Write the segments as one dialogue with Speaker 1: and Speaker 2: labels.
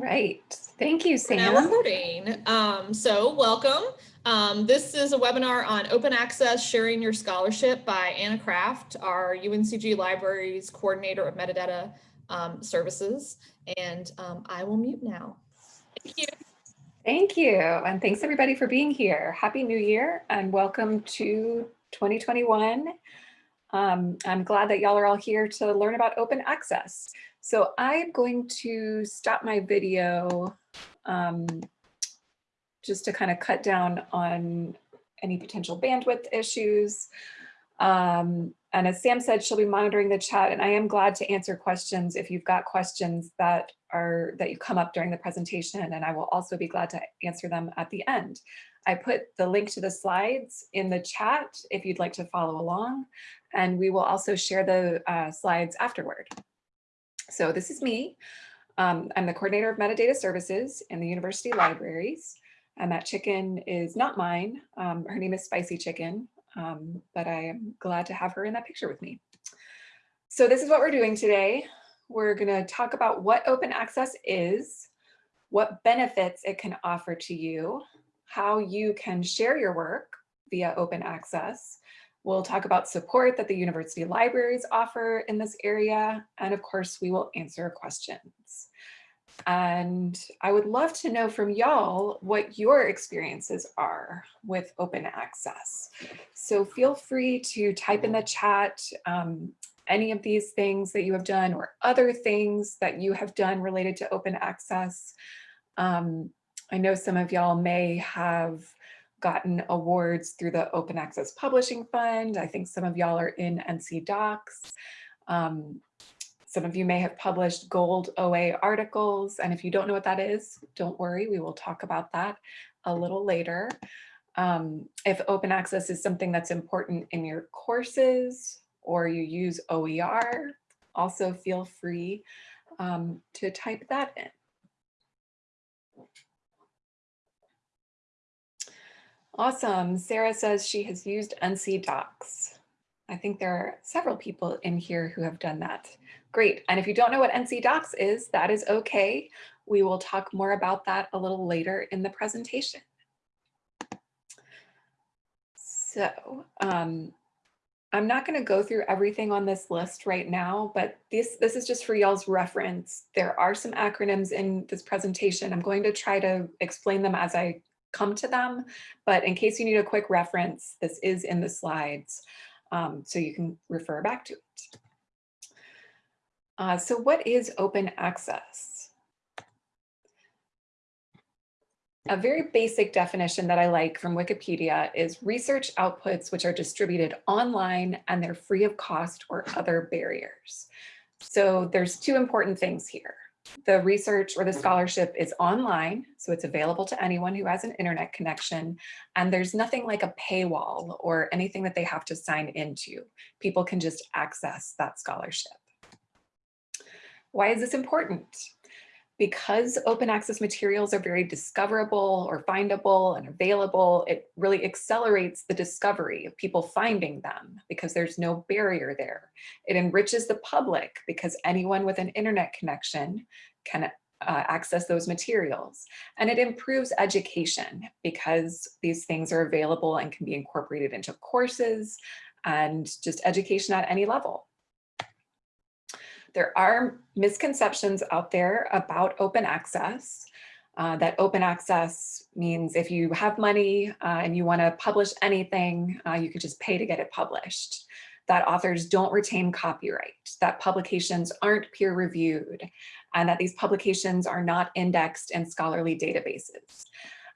Speaker 1: right. Thank you,
Speaker 2: We're now recording. Um, so welcome. Um, this is a webinar on open access sharing your scholarship by Anna Kraft, our UNCG Libraries Coordinator of Metadata um, Services. And um, I will mute now. Thank you.
Speaker 1: Thank you. And thanks everybody for being here. Happy New Year and welcome to 2021. Um, I'm glad that y'all are all here to learn about open access. So I'm going to stop my video um, just to kind of cut down on any potential bandwidth issues. Um, and as Sam said, she'll be monitoring the chat and I am glad to answer questions if you've got questions that are that you come up during the presentation and I will also be glad to answer them at the end. I put the link to the slides in the chat if you'd like to follow along and we will also share the uh, slides afterward. So this is me. Um, I'm the coordinator of metadata services in the university libraries. And that chicken is not mine. Um, her name is Spicy Chicken, um, but I am glad to have her in that picture with me. So this is what we're doing today. We're gonna talk about what open access is, what benefits it can offer to you, how you can share your work via open access, We'll talk about support that the university libraries offer in this area. And of course, we will answer questions. And I would love to know from y'all what your experiences are with open access. So feel free to type in the chat um, any of these things that you have done or other things that you have done related to open access. Um, I know some of y'all may have gotten awards through the Open Access Publishing Fund. I think some of y'all are in NC DOCKS. Um, some of you may have published gold OA articles. And if you don't know what that is, don't worry, we will talk about that a little later. Um, if open access is something that's important in your courses or you use OER, also feel free um, to type that in. Awesome. Sarah says she has used NC DOCKS. I think there are several people in here who have done that. Great. And if you don't know what NC DOCKS is, that is okay. We will talk more about that a little later in the presentation. So um, I'm not going to go through everything on this list right now, but this, this is just for y'all's reference. There are some acronyms in this presentation. I'm going to try to explain them as I come to them. But in case you need a quick reference, this is in the slides, um, so you can refer back to it. Uh, so what is open access? A very basic definition that I like from Wikipedia is research outputs which are distributed online and they're free of cost or other barriers. So there's two important things here. The research or the scholarship is online, so it's available to anyone who has an internet connection, and there's nothing like a paywall or anything that they have to sign into. People can just access that scholarship. Why is this important? Because open access materials are very discoverable or findable and available, it really accelerates the discovery of people finding them because there's no barrier there. It enriches the public because anyone with an internet connection can uh, access those materials. And it improves education because these things are available and can be incorporated into courses and just education at any level. There are misconceptions out there about open access. Uh, that open access means if you have money uh, and you want to publish anything, uh, you could just pay to get it published. That authors don't retain copyright, that publications aren't peer reviewed, and that these publications are not indexed in scholarly databases.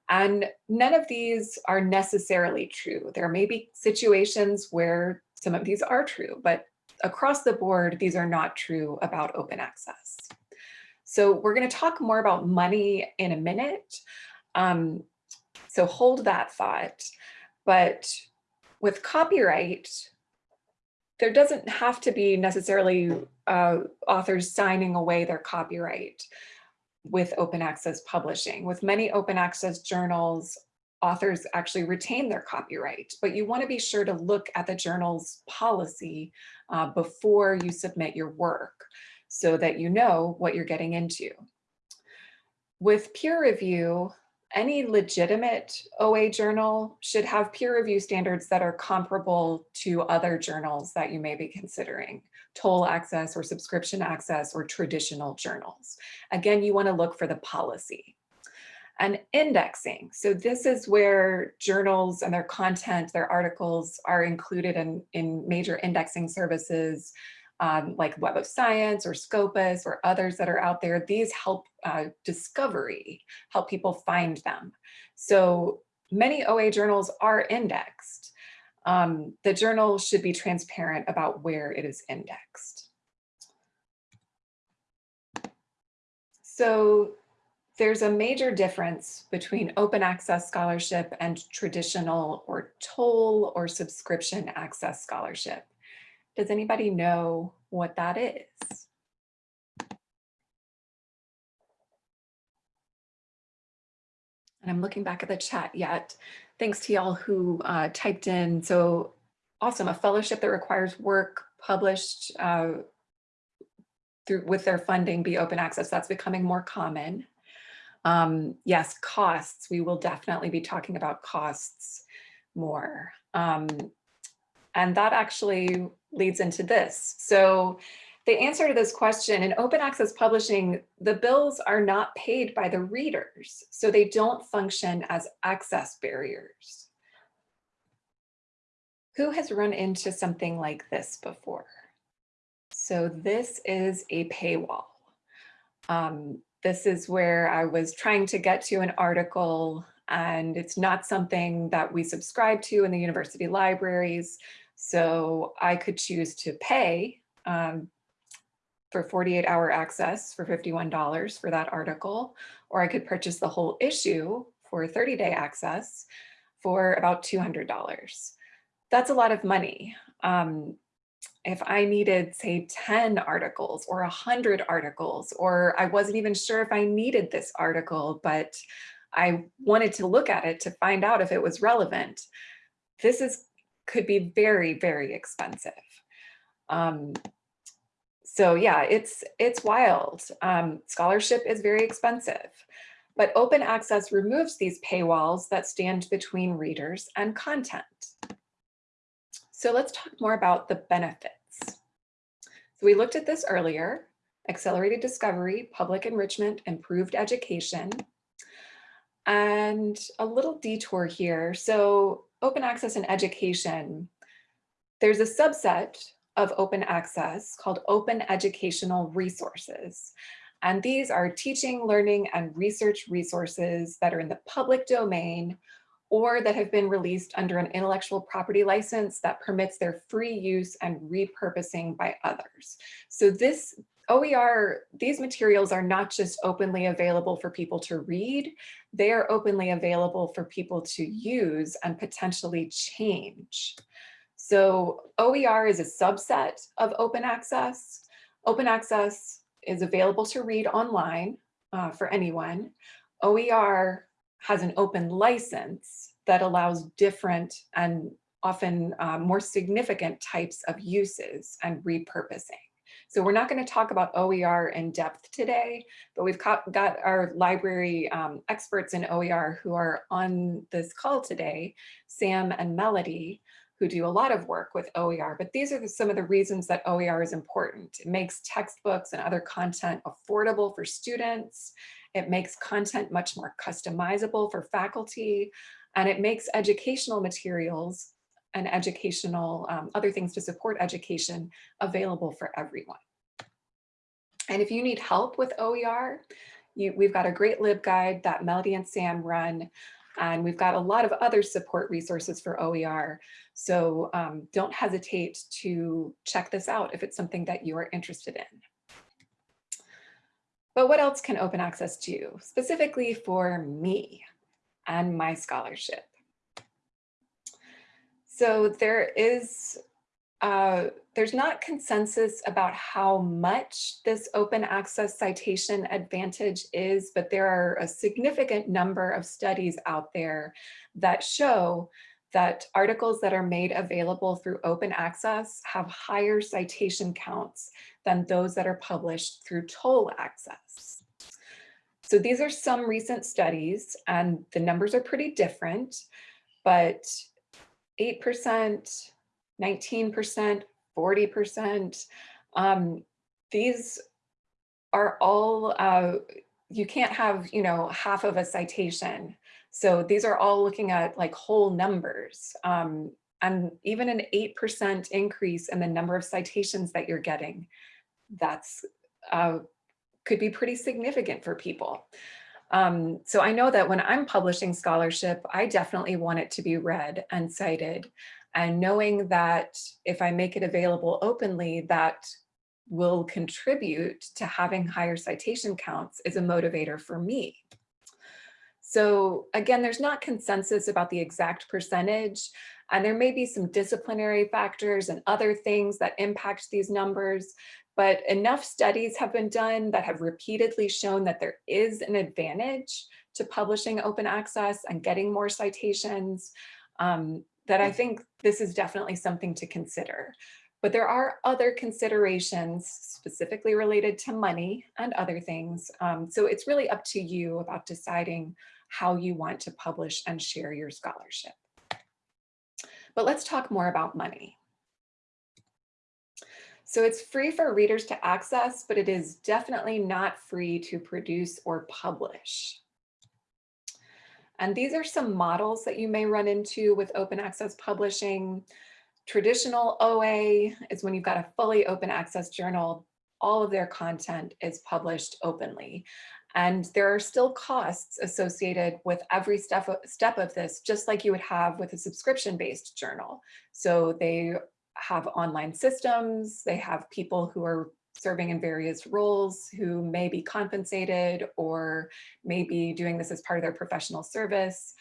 Speaker 1: And none of these are necessarily true. There may be situations where some of these are true, but across the board, these are not true about open access. So we're going to talk more about money in a minute. Um, so hold that thought. But with copyright, there doesn't have to be necessarily uh, authors signing away their copyright with open access publishing. With many open access journals, authors actually retain their copyright, but you want to be sure to look at the journal's policy uh, before you submit your work so that you know what you're getting into. with peer review, any legitimate OA journal should have peer review standards that are comparable to other journals that you may be considering, toll access or subscription access or traditional journals. Again, you wanna look for the policy. And indexing, so this is where journals and their content, their articles are included in, in major indexing services um, like Web of Science or Scopus or others that are out there, these help uh, discovery, help people find them. So many OA journals are indexed. Um, the journal should be transparent about where it is indexed. So there's a major difference between open access scholarship and traditional or toll or subscription access scholarship. Does anybody know what that is? And I'm looking back at the chat yet. Thanks to y'all who uh, typed in. So awesome, a fellowship that requires work published uh, through with their funding be open access. That's becoming more common. Um, yes, costs. We will definitely be talking about costs more. Um, and that actually leads into this. So the answer to this question in open access publishing, the bills are not paid by the readers, so they don't function as access barriers. Who has run into something like this before? So this is a paywall. Um, this is where I was trying to get to an article and it's not something that we subscribe to in the university libraries. So I could choose to pay um, for 48 hour access for $51 for that article, or I could purchase the whole issue for 30 day access for about $200. That's a lot of money. Um, if I needed say 10 articles or 100 articles, or I wasn't even sure if I needed this article, but I wanted to look at it to find out if it was relevant. This is could be very, very expensive. Um, so yeah, it's, it's wild. Um, scholarship is very expensive, but open access removes these paywalls that stand between readers and content. So let's talk more about the benefits. So we looked at this earlier, accelerated discovery, public enrichment, improved education, and a little detour here. So open access and education, there's a subset of open access called open educational resources. And these are teaching, learning, and research resources that are in the public domain or that have been released under an intellectual property license that permits their free use and repurposing by others. So this OER, these materials are not just openly available for people to read, they are openly available for people to use and potentially change. So OER is a subset of open access. Open access is available to read online uh, for anyone. OER has an open license that allows different and often uh, more significant types of uses and repurposing. So we're not going to talk about OER in depth today, but we've got, our library um, experts in OER who are on this call today, Sam and Melody, who do a lot of work with OER, but these are the, some of the reasons that OER is important. It makes textbooks and other content affordable for students. It makes content much more customizable for faculty, and it makes educational materials and educational, um, other things to support education available for everyone. And if you need help with OER, you, we've got a great LibGuide that Melody and Sam run, and we've got a lot of other support resources for OER. So um, don't hesitate to check this out if it's something that you are interested in. But what else can open access do specifically for me and my scholarship? So there is, uh, there's not consensus about how much this open access citation advantage is, but there are a significant number of studies out there that show that articles that are made available through open access have higher citation counts than those that are published through toll access. So these are some recent studies and the numbers are pretty different, but 8%, 19%, 40%, um, these are all, uh, you can't have, you know, half of a citation. So these are all looking at like whole numbers. Um, and even an 8% increase in the number of citations that you're getting, that's uh, could be pretty significant for people. Um, so I know that when I'm publishing scholarship, I definitely want it to be read and cited. And knowing that if I make it available openly, that will contribute to having higher citation counts is a motivator for me. So again, there's not consensus about the exact percentage, and there may be some disciplinary factors and other things that impact these numbers, but enough studies have been done that have repeatedly shown that there is an advantage to publishing open access and getting more citations um, that I think this is definitely something to consider. But there are other considerations specifically related to money and other things. Um, so it's really up to you about deciding how you want to publish and share your scholarship. But let's talk more about money. So it's free for readers to access, but it is definitely not free to produce or publish. And these are some models that you may run into with open access publishing. Traditional OA is when you've got a fully open access journal, all of their content is published openly. And there are still costs associated with every step of, step of this, just like you would have with a subscription-based journal. So they have online systems, they have people who are serving in various roles who may be compensated or may be doing this as part of their professional service.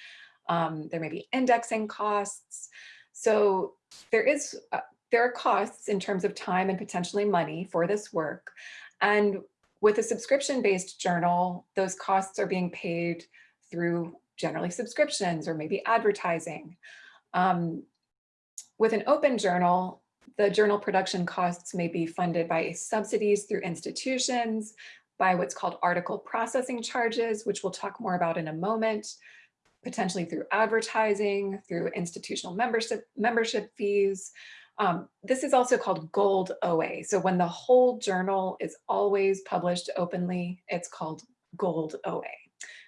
Speaker 1: Um, there may be indexing costs. So there is uh, there are costs in terms of time and potentially money for this work. And with a subscription-based journal, those costs are being paid through generally subscriptions or maybe advertising. Um, with an open journal, the journal production costs may be funded by subsidies through institutions, by what's called article processing charges, which we'll talk more about in a moment, potentially through advertising, through institutional membership, membership fees. Um, this is also called gold OA. So when the whole journal is always published openly, it's called gold OA.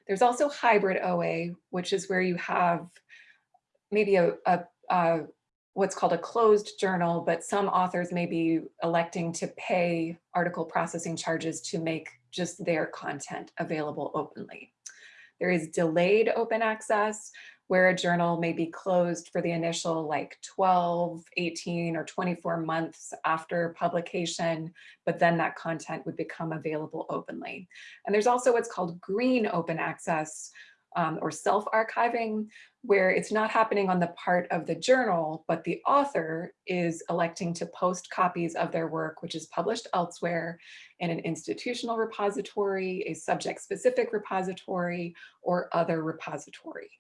Speaker 1: There's also hybrid OA, which is where you have maybe a, a, a what's called a closed journal, but some authors may be electing to pay article processing charges to make just their content available openly. There is delayed open access, where a journal may be closed for the initial like 12, 18, or 24 months after publication, but then that content would become available openly. And there's also what's called green open access, um, or self-archiving, where it's not happening on the part of the journal, but the author is electing to post copies of their work, which is published elsewhere in an institutional repository, a subject-specific repository, or other repository.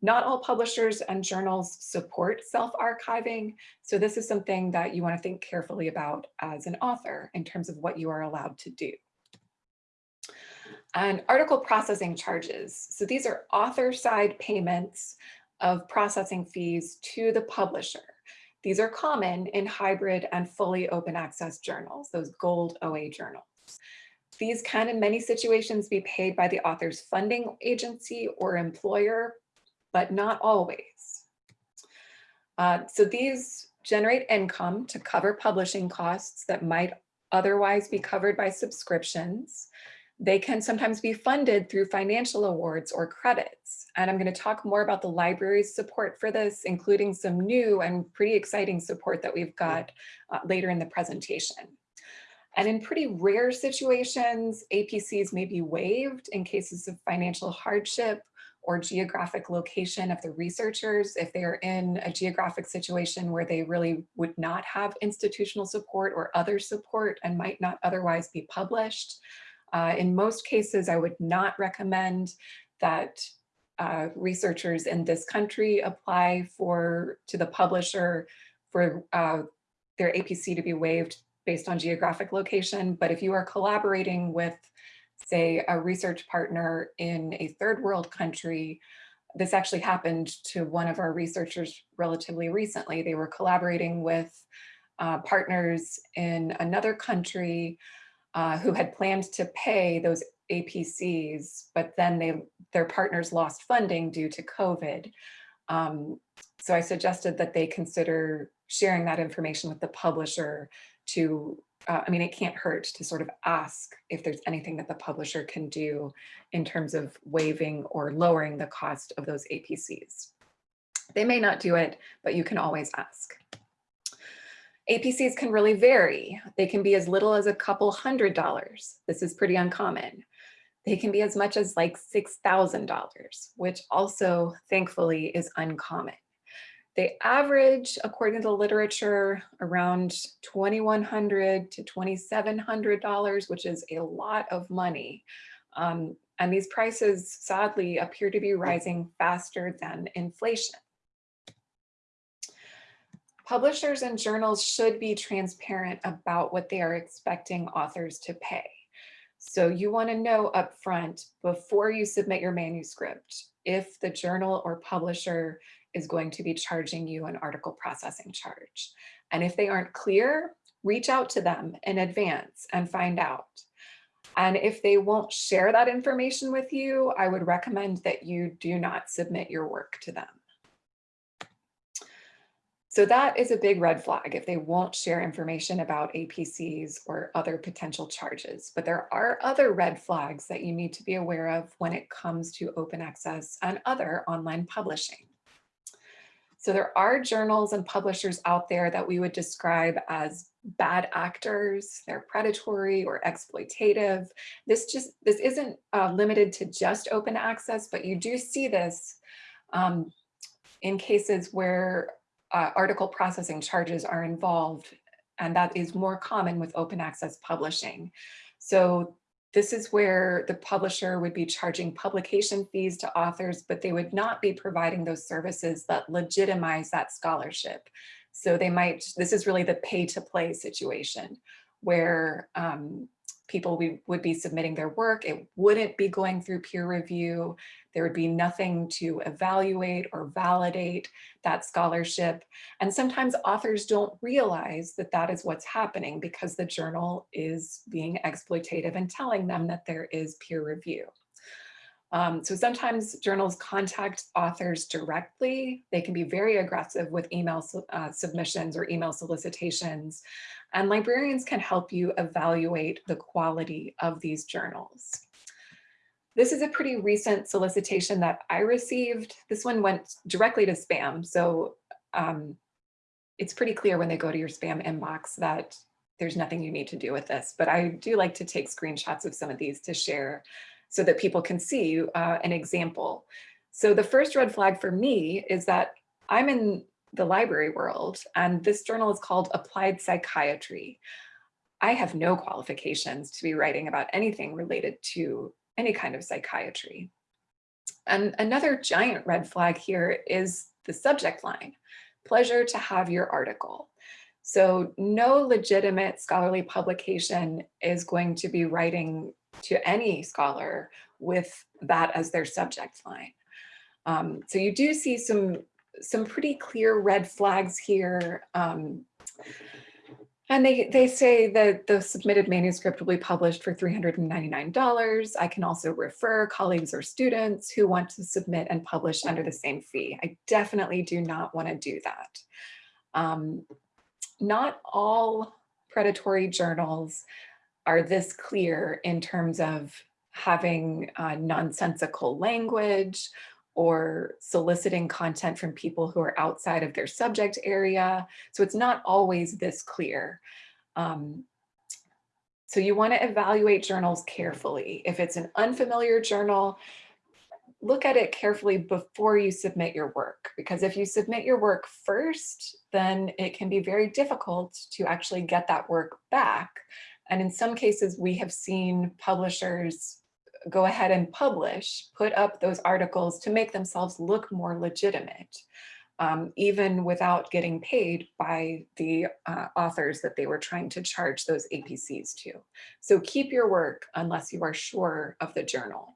Speaker 1: Not all publishers and journals support self-archiving, so this is something that you want to think carefully about as an author in terms of what you are allowed to do. And article processing charges. So these are author side payments of processing fees to the publisher. These are common in hybrid and fully open access journals, those gold OA journals. These can in many situations be paid by the author's funding agency or employer, but not always. Uh, so these generate income to cover publishing costs that might otherwise be covered by subscriptions. They can sometimes be funded through financial awards or credits. And I'm going to talk more about the library's support for this, including some new and pretty exciting support that we've got uh, later in the presentation. And in pretty rare situations, APCs may be waived in cases of financial hardship or geographic location of the researchers if they are in a geographic situation where they really would not have institutional support or other support and might not otherwise be published. Uh, in most cases, I would not recommend that uh, researchers in this country apply for to the publisher for uh, their APC to be waived based on geographic location. But if you are collaborating with say a research partner in a third world country. This actually happened to one of our researchers relatively recently. They were collaborating with uh, partners in another country uh, who had planned to pay those APCs, but then they their partners lost funding due to COVID. Um, so I suggested that they consider sharing that information with the publisher to, uh, I mean, it can't hurt to sort of ask if there's anything that the publisher can do in terms of waiving or lowering the cost of those APCs. They may not do it, but you can always ask. APCs can really vary. They can be as little as a couple hundred dollars. This is pretty uncommon. They can be as much as like $6,000, which also thankfully is uncommon. They average, according to the literature, around 2,100 to $2,700, which is a lot of money. Um, and these prices sadly appear to be rising faster than inflation. Publishers and journals should be transparent about what they are expecting authors to pay. So you want to know upfront before you submit your manuscript if the journal or publisher is going to be charging you an article processing charge. And if they aren't clear, reach out to them in advance and find out. And if they won't share that information with you, I would recommend that you do not submit your work to them. So that is a big red flag if they won't share information about APCs or other potential charges. But there are other red flags that you need to be aware of when it comes to open access and other online publishing. So there are journals and publishers out there that we would describe as bad actors, they're predatory or exploitative. This just this isn't uh, limited to just open access, but you do see this um, in cases where uh, article processing charges are involved, and that is more common with open access publishing. So this is where the publisher would be charging publication fees to authors, but they would not be providing those services that legitimize that scholarship. So they might, this is really the pay to play situation where um, people we would be submitting their work. It wouldn't be going through peer review. There would be nothing to evaluate or validate that scholarship. And sometimes authors don't realize that that is what's happening because the journal is being exploitative and telling them that there is peer review. Um, so sometimes journals contact authors directly. They can be very aggressive with email uh, submissions or email solicitations. And librarians can help you evaluate the quality of these journals. This is a pretty recent solicitation that I received. This one went directly to spam. So um, it's pretty clear when they go to your spam inbox that there's nothing you need to do with this. But I do like to take screenshots of some of these to share so that people can see uh, an example. So the first red flag for me is that I'm in the library world and this journal is called Applied Psychiatry. I have no qualifications to be writing about anything related to any kind of psychiatry. And another giant red flag here is the subject line, pleasure to have your article. So no legitimate scholarly publication is going to be writing to any scholar with that as their subject line. Um, so you do see some, some pretty clear red flags here. Um, and they, they say that the submitted manuscript will be published for $399. I can also refer colleagues or students who want to submit and publish under the same fee. I definitely do not want to do that. Um, not all predatory journals are this clear in terms of having uh, nonsensical language or soliciting content from people who are outside of their subject area. So it's not always this clear. Um, so you want to evaluate journals carefully. If it's an unfamiliar journal, look at it carefully before you submit your work, because if you submit your work first, then it can be very difficult to actually get that work back and in some cases, we have seen publishers go ahead and publish, put up those articles to make themselves look more legitimate. um, even without getting paid by the uh, authors that they were trying to charge those APCs to. So keep your work unless you are sure of the journal.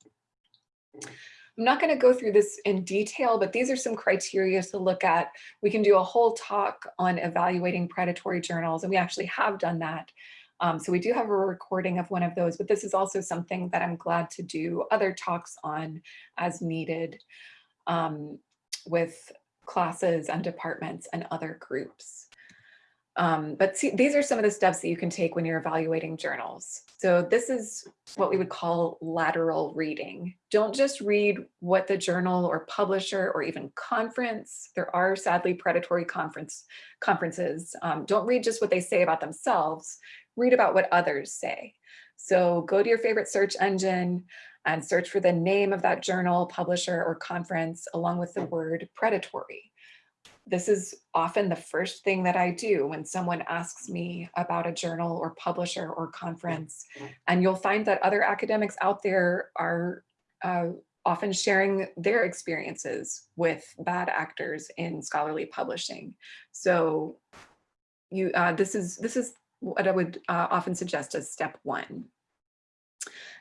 Speaker 1: I'm not going to go through this in detail, but these are some criteria to look at. We can do a whole talk on evaluating predatory journals, and we actually have done that. Um, so we do have a recording of one of those, but this is also something that I'm glad to do other talks on as needed um, with classes and departments and other groups. Um, but see, these are some of the steps that you can take when you're evaluating journals. So this is what we would call lateral reading. Don't just read what the journal or publisher or even conference, there are sadly predatory conference conferences. Um, don't read just what they say about themselves, read about what others say. So go to your favorite search engine and search for the name of that journal, publisher, or conference along with the word predatory this is often the first thing that I do when someone asks me about a journal or publisher or conference. And you'll find that other academics out there are uh, often sharing their experiences with bad actors in scholarly publishing. So you, uh, this is this is what I would uh, often suggest as step one.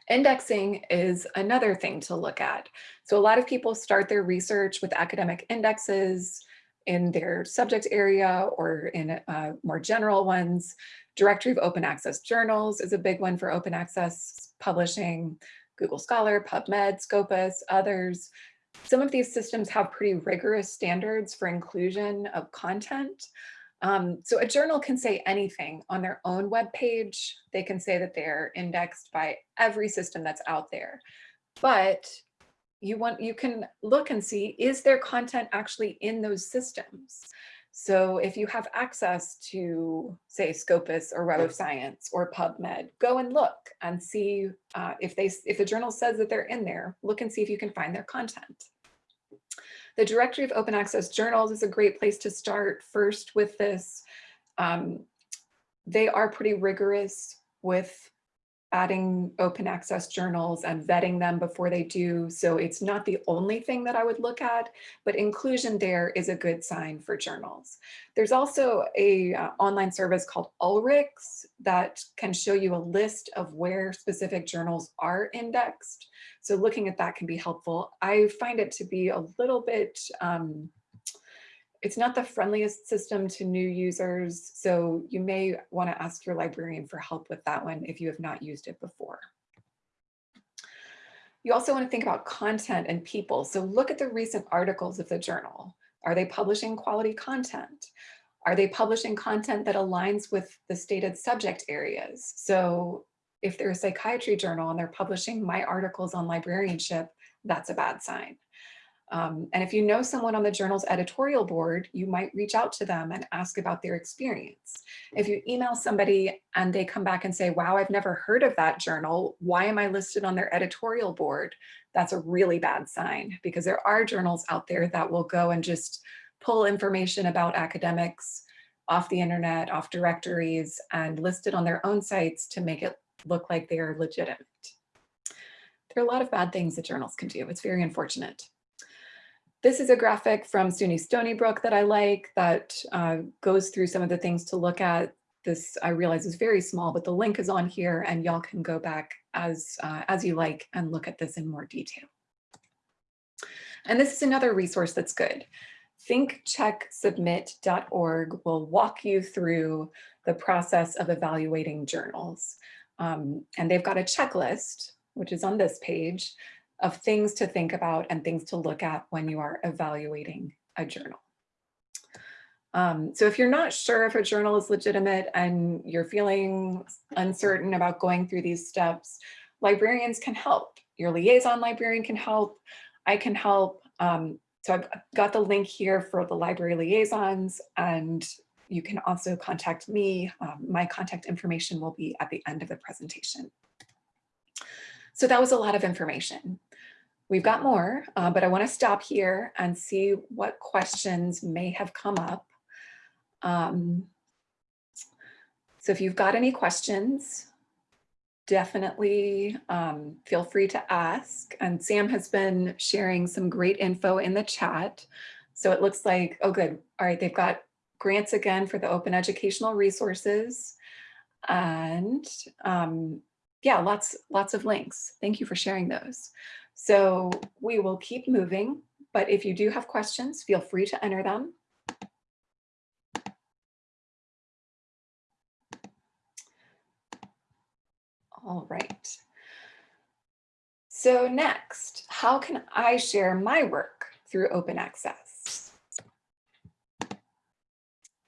Speaker 1: Indexing is another thing to look at. So a lot of people start their research with academic indexes, in their subject area or in uh, more general ones. Directory of open access journals is a big one for open access publishing, Google Scholar, PubMed, Scopus, others. Some of these systems have pretty rigorous standards for inclusion of content. Um, so a journal can say anything on their own web page. They can say that they're indexed by every system that's out there. But you want you can look and see is their content actually in those systems so if you have access to say Scopus or Web of Science or PubMed, go and look and see uh, if they if the journal says that they're in there, look and see if you can find their content. The Directory of Open Access Journals is a great place to start first with this. Um, they are pretty rigorous with adding open access journals and vetting them before they do. So it's not the only thing that I would look at, but inclusion there is a good sign for journals. There's also a uh, online service called Ulrich's that can show you a list of where specific journals are indexed. So looking at that can be helpful. I find it to be a little bit um, it's not the friendliest system to new users, so you may want to ask your librarian for help with that one if you have not used it before. You also want to think about content and people. So look at the recent articles of the journal. Are they publishing quality content? Are they publishing content that aligns with the stated subject areas? So if they're a psychiatry journal and they're publishing my articles on librarianship, that's a bad sign. Um, and if you know someone on the journal's editorial board, you might reach out to them and ask about their experience. If you email somebody and they come back and say, wow, I've never heard of that journal. Why am I listed on their editorial board? That's a really bad sign because there are journals out there that will go and just pull information about academics off the internet, off directories, and list it on their own sites to make it look like they are legitimate. There are a lot of bad things that journals can do. It's very unfortunate. This is a graphic from SUNY Stony Brook that I like that uh, goes through some of the things to look at. This I realize is very small, but the link is on here and y'all can go back as, uh, as you like and look at this in more detail. And this is another resource that's good. thinkchecksubmit.org will walk you through the process of evaluating journals. Um, and they've got a checklist, which is on this page, of things to think about and things to look at when you are evaluating a journal. Um, so if you're not sure if a journal is legitimate and you're feeling uncertain about going through these steps, librarians can help. Your liaison librarian can help. I can help. Um, so I've got the link here for the library liaisons and you can also contact me. Um, my contact information will be at the end of the presentation. So that was a lot of information. We've got more, uh, but I want to stop here and see what questions may have come up. Um, so if you've got any questions, definitely um, feel free to ask. And Sam has been sharing some great info in the chat. So it looks like, oh, good. All right, they've got grants again for the open educational resources. And um, yeah, lots, lots of links. Thank you for sharing those. So we will keep moving, but if you do have questions, feel free to enter them. All right. So next, how can I share my work through open access?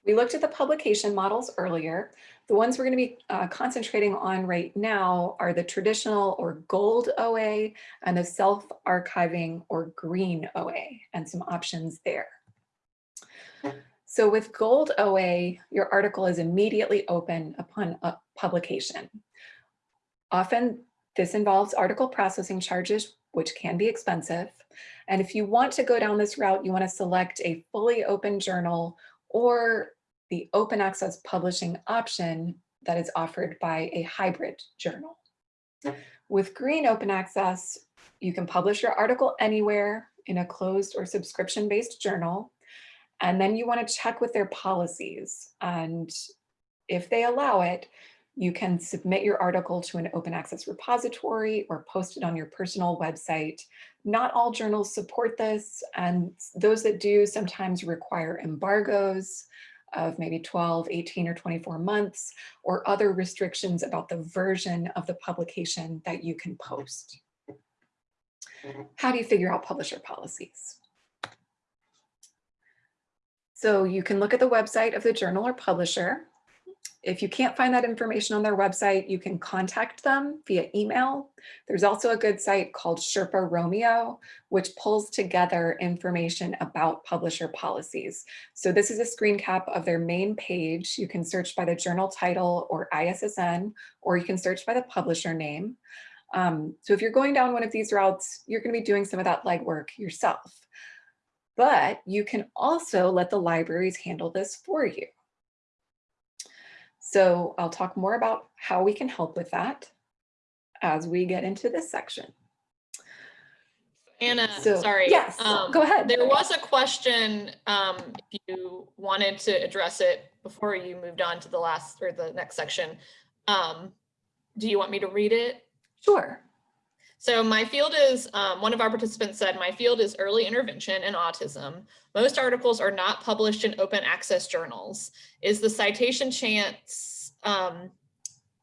Speaker 1: We looked at the publication models earlier. The ones we're going to be uh, concentrating on right now are the traditional or gold OA and the self-archiving or green OA and some options there. So with gold OA, your article is immediately open upon publication. Often this involves article processing charges, which can be expensive. And if you want to go down this route, you want to select a fully open journal or the open access publishing option that is offered by a hybrid journal. With green open access, you can publish your article anywhere in a closed or subscription-based journal. And then you want to check with their policies. And if they allow it, you can submit your article to an open access repository or post it on your personal website. Not all journals support this, and those that do sometimes require embargoes of maybe 12, 18, or 24 months, or other restrictions about the version of the publication that you can post. How do you figure out publisher policies? So you can look at the website of the journal or publisher if you can't find that information on their website, you can contact them via email. There's also a good site called Sherpa Romeo, which pulls together information about publisher policies. So this is a screen cap of their main page. You can search by the journal title or ISSN, or you can search by the publisher name. Um, so if you're going down one of these routes, you're going to be doing some of that legwork yourself. But you can also let the libraries handle this for you. So I'll talk more about how we can help with that as we get into this section.
Speaker 2: Anna,
Speaker 1: So,
Speaker 2: sorry.
Speaker 1: yes,
Speaker 2: um,
Speaker 1: go ahead.
Speaker 2: There was a question, um, if you wanted to address it before you moved on to the last or the next section. Um, do you want me to read it?
Speaker 1: Sure.
Speaker 2: So my field is, um, one of our participants said, my field is early intervention and autism. Most articles are not published in open access journals. Is the citation chance, um,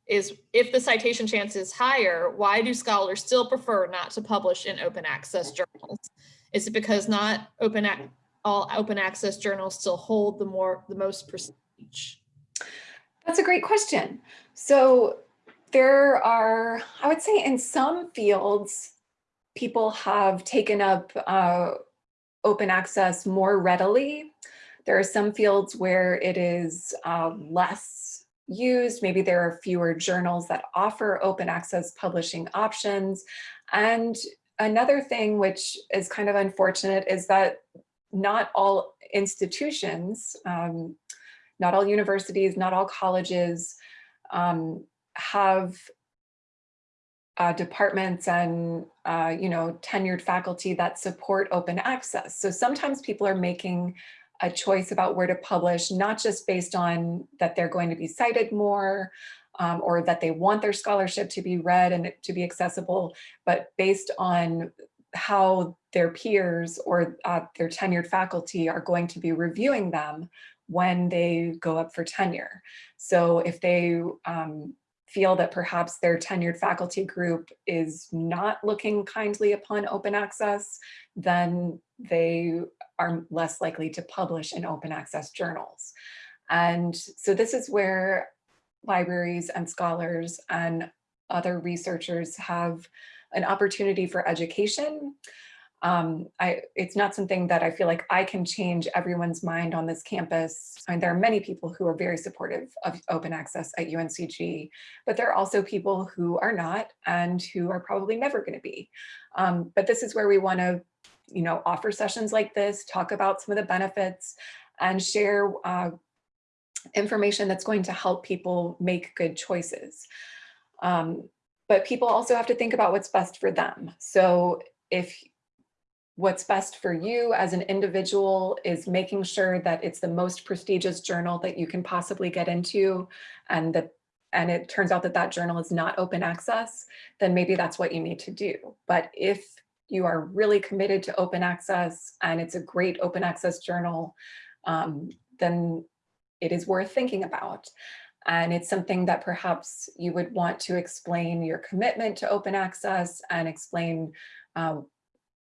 Speaker 2: is if the citation chance is higher, why do scholars still prefer not to publish in open access journals? Is it because not open, all open access journals still hold the more, the most prestige?
Speaker 1: That's a great question. So there are, I would say in some fields, people have taken up uh, open access more readily. There are some fields where it is uh, less used. Maybe there are fewer journals that offer open access publishing options. And another thing which is kind of unfortunate is that not all institutions, um, not all universities, not all colleges um, have uh, departments and uh, you know tenured faculty that support open access. So sometimes people are making a choice about where to publish, not just based on that they're going to be cited more um, or that they want their scholarship to be read and to be accessible, but based on how their peers or uh, their tenured faculty are going to be reviewing them when they go up for tenure. So if they um, feel that perhaps their tenured faculty group is not looking kindly upon open access, then they are less likely to publish in open access journals. And so this is where libraries and scholars and other researchers have an opportunity for education um, I, it's not something that I feel like I can change everyone's mind on this campus. I mean, there are many people who are very supportive of open access at UNCG, but there are also people who are not and who are probably never going to be. Um, but this is where we want to, you know, offer sessions like this, talk about some of the benefits and share uh, information that's going to help people make good choices. Um, but people also have to think about what's best for them. So if what's best for you as an individual is making sure that it's the most prestigious journal that you can possibly get into and that and it turns out that that journal is not open access, then maybe that's what you need to do. But if you are really committed to open access and it's a great open access journal, um, then it is worth thinking about. And it's something that perhaps you would want to explain your commitment to open access and explain um,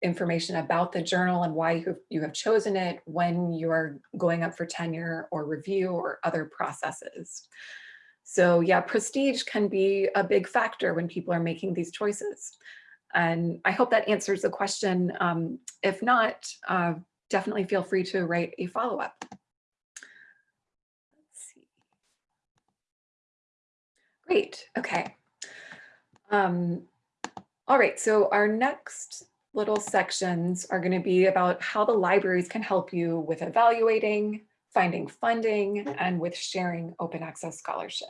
Speaker 1: information about the journal and why you have, chosen it when you are going up for tenure or review or other processes. So yeah, prestige can be a big factor when people are making these choices. And I hope that answers the question. Um, if not, uh, definitely feel free to write a follow-up. Great, okay. Um, all right, so our next little sections are gonna be about how the libraries can help you with evaluating, finding funding, and with sharing open access scholarship.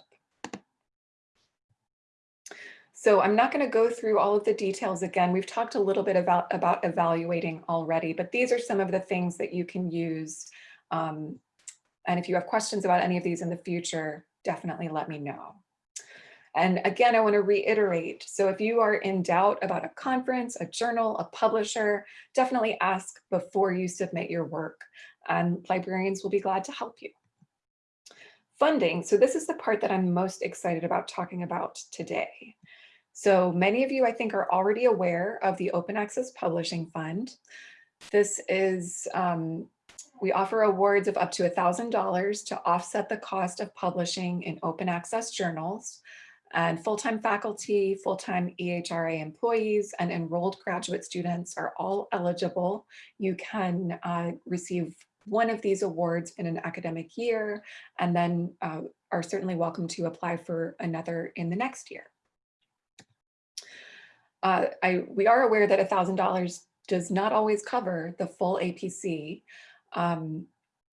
Speaker 1: So I'm not going to go through all of the details again. We've talked a little bit about, about evaluating already, but these are some of the things that you can use. Um, and if you have questions about any of these in the future, definitely let me know. And again, I want to reiterate, so if you are in doubt about a conference, a journal, a publisher, definitely ask before you submit your work and librarians will be glad to help you. Funding, so this is the part that I'm most excited about talking about today. So many of you, I think, are already aware of the Open Access Publishing Fund. This is, um, we offer awards of up to $1,000 to offset the cost of publishing in open access journals. And full-time faculty, full-time EHRA employees, and enrolled graduate students are all eligible. You can uh, receive one of these awards in an academic year, and then uh, are certainly welcome to apply for another in the next year. Uh, I, we are aware that $1,000 does not always cover the full APC, um,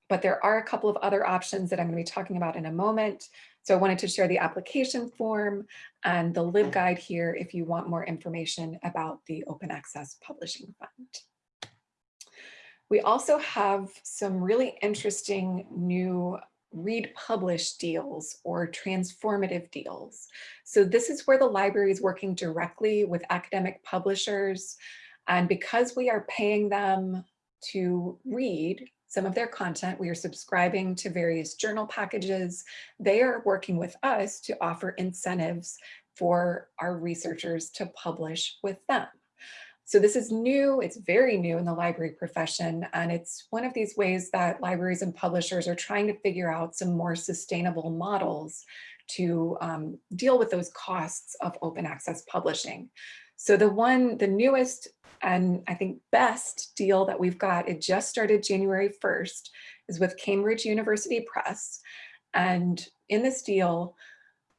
Speaker 1: but there are a couple of other options that I'm going to be talking about in a moment. So I wanted to share the application form and the LibGuide here if you want more information about the Open Access Publishing Fund. We also have some really interesting new read publish deals or transformative deals. So this is where the library is working directly with academic publishers. And because we are paying them to read some of their content, we are subscribing to various journal packages. They are working with us to offer incentives for our researchers to publish with them. So this is new, it's very new in the library profession, and it's one of these ways that libraries and publishers are trying to figure out some more sustainable models to um, deal with those costs of open access publishing. So the one, the newest and I think best deal that we've got, it just started January 1st, is with Cambridge University Press. And in this deal,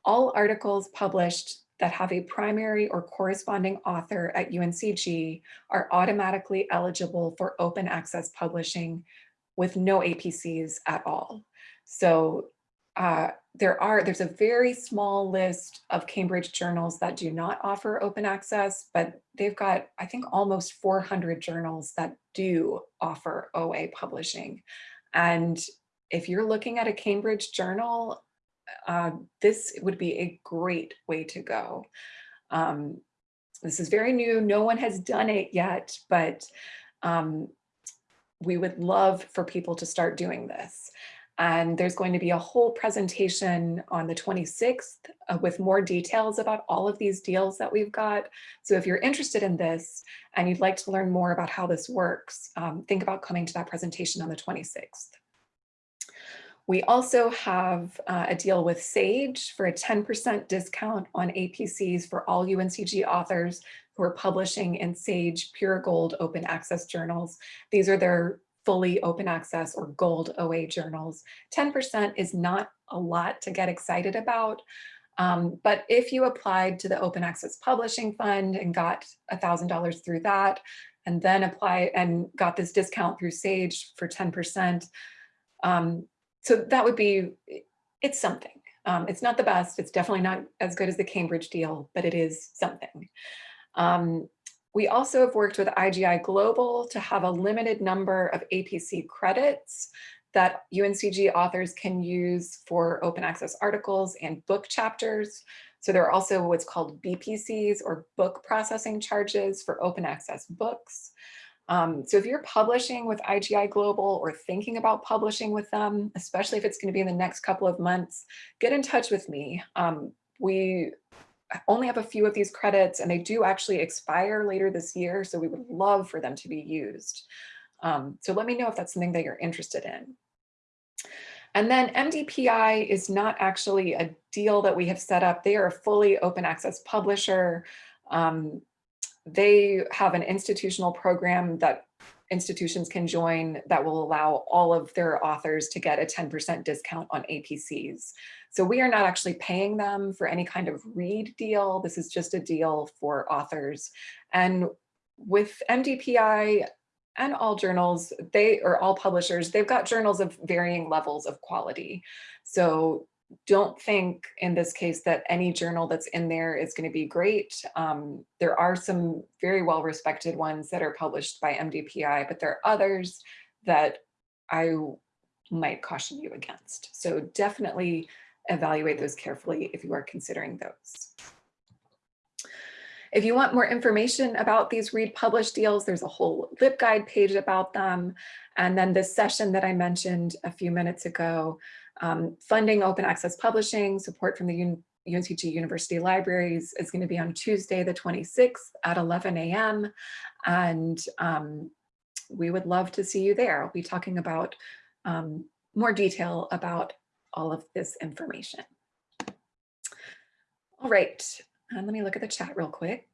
Speaker 1: all articles published that have a primary or corresponding author at UNCG are automatically eligible for open access publishing with no APCs at all. So uh, there are, there's a very small list of Cambridge journals that do not offer open access, but they've got, I think, almost 400 journals that do offer OA publishing. And if you're looking at a Cambridge journal, uh, this would be a great way to go. Um, this is very new. No one has done it yet, but um, we would love for people to start doing this. And there's going to be a whole presentation on the 26th uh, with more details about all of these deals that we've got. So if you're interested in this and you'd like to learn more about how this works, um, think about coming to that presentation on the 26th. We also have uh, a deal with Sage for a 10% discount on APCs for all UNCG authors who are publishing in Sage Pure Gold open access journals. These are their fully open access or gold OA journals. 10% is not a lot to get excited about. Um, but if you applied to the Open Access Publishing Fund and got $1,000 through that, and then apply and got this discount through Sage for 10%, um, so that would be, it's something. Um, it's not the best. It's definitely not as good as the Cambridge deal, but it is something. We also have worked with IGI Global to have a limited number of APC credits that UNCG authors can use for open access articles and book chapters. So there are also what's called BPCs or book processing charges for open access books. Um, so if you're publishing with IGI Global or thinking about publishing with them, especially if it's going to be in the next couple of months, get in touch with me. Um, we only have a few of these credits and they do actually expire later this year. So we would love for them to be used. Um, so let me know if that's something that you're interested in. And then MDPI is not actually a deal that we have set up. They are a fully open access publisher. Um, they have an institutional program that institutions can join that will allow all of their authors to get a 10% discount on APCs. So we are not actually paying them for any kind of read deal. This is just a deal for authors. And with MDPI and all journals, they or all publishers, they've got journals of varying levels of quality. So don't think in this case that any journal that's in there is going to be great. Um, there are some very well respected ones that are published by MDPI, but there are others that I might caution you against. So definitely evaluate those carefully if you are considering those. If you want more information about these read publish deals, there's a whole LibGuide page about them. And then this session that I mentioned a few minutes ago, um, funding open access publishing, support from the Un UNCG University Libraries is going to be on Tuesday, the 26th at 11 a.m. And um, we would love to see you there. I'll be talking about um, more detail about all of this information. All right, and let me look at the chat real quick.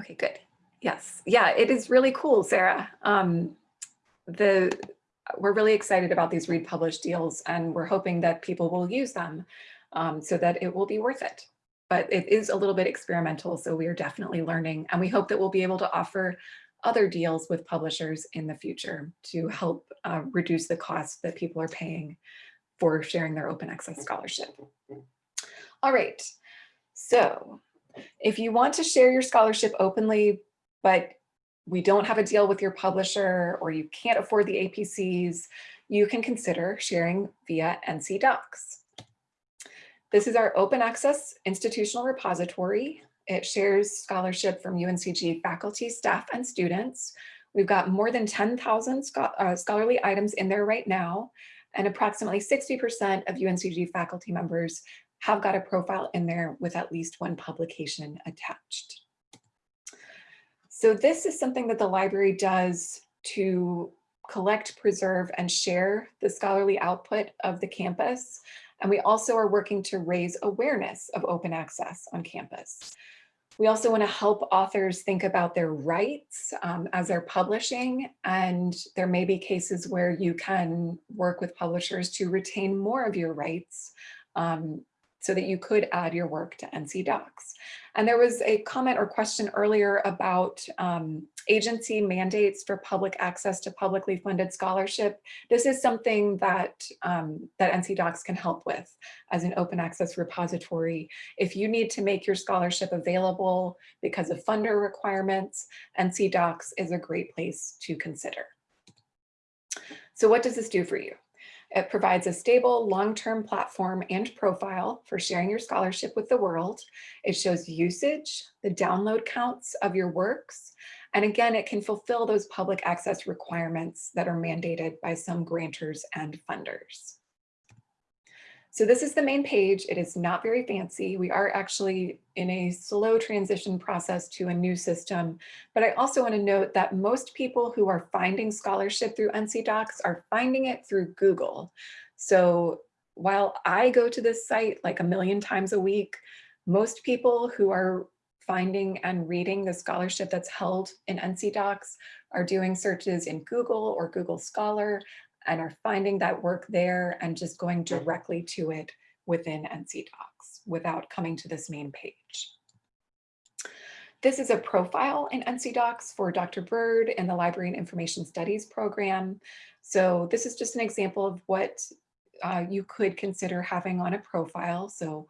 Speaker 1: Okay, good. Yes, yeah, it is really cool, Sarah. Um, the we're really excited about these read publish deals and we're hoping that people will use them um, so that it will be worth it. But it is a little bit experimental, so we are definitely learning and we hope that we'll be able to offer other deals with publishers in the future to help uh, reduce the cost that people are paying for sharing their open access scholarship. All right, so if you want to share your scholarship openly, but we don't have a deal with your publisher or you can't afford the APCs, you can consider sharing via NC DOCKS. This is our open access institutional repository. It shares scholarship from UNCG faculty, staff, and students. We've got more than 10,000 uh, scholarly items in there right now, and approximately 60% of UNCG faculty members have got a profile in there with at least one publication attached. So this is something that the library does to collect, preserve, and share the scholarly output of the campus. And we also are working to raise awareness of open access on campus. We also want to help authors think about their rights um, as they're publishing, and there may be cases where you can work with publishers to retain more of your rights um, so that you could add your work to NC DOCKS. And there was a comment or question earlier about um, agency mandates for public access to publicly funded scholarship. This is something that, um, that NC DOCKS can help with as an open access repository. If you need to make your scholarship available because of funder requirements, NC DOCKS is a great place to consider. So what does this do for you? It provides a stable long-term platform and profile for sharing your scholarship with the world. It shows usage, the download counts of your works, and again, it can fulfill those public access requirements that are mandated by some grantors and funders. So this is the main page. It is not very fancy. We are actually in a slow transition process to a new system. But I also want to note that most people who are finding scholarship through NC DOCKS are finding it through Google. So while I go to this site like a million times a week, most people who are finding and reading the scholarship that's held in NC DOCKS are doing searches in Google or Google Scholar and are finding that work there and just going directly to it within NC DOCKS without coming to this main page. This is a profile in NC DOCKS for Dr. Bird in the Library and Information Studies program. So this is just an example of what uh, you could consider having on a profile. So